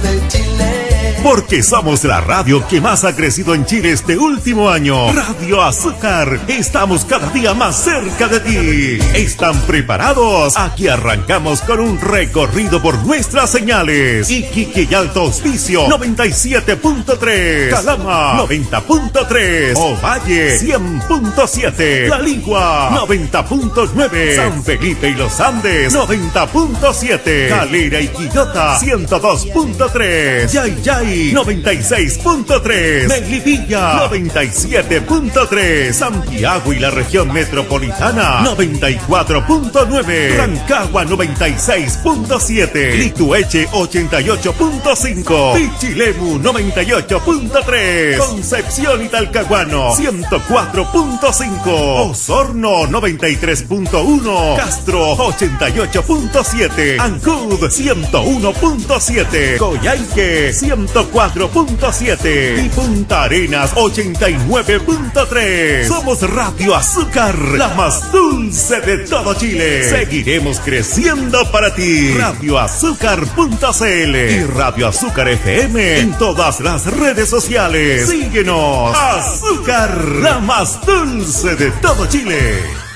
del Chile. Porque somos la radio que más ha crecido en Chile este último año. Radio Azúcar. Estamos cada día más cerca de ti. ¿Están preparados? Aquí arrancamos con un recorrido por nuestras señales. Iquique y Alto Hospicio 97.3. Calama 90.3. Ovalle 100.7. La Ligua 90.9. San Felipe y los Andes 90.7. Calera y Quillota 102.3. Yay Yay 96.3. Melipilla 97.3. Santiago y la región metropolitana 94.9. Rancagua 96.7. Litueche 88.5. Pichilemu 98.3. Concepción y Talcahuano 104.5. Osorno 93.1. Castro 88.7. Ancud 101.7. Coyhaique 104.7 y Punta Arenas 89.3. Somos Radio Azúcar, la más dulce de todo Chile. Seguiremos creciendo para ti. Radioazúcar.cl y Radio Azúcar FM en todas las redes sociales. Síguenos. Azúcar, la más dulce de todo Chile.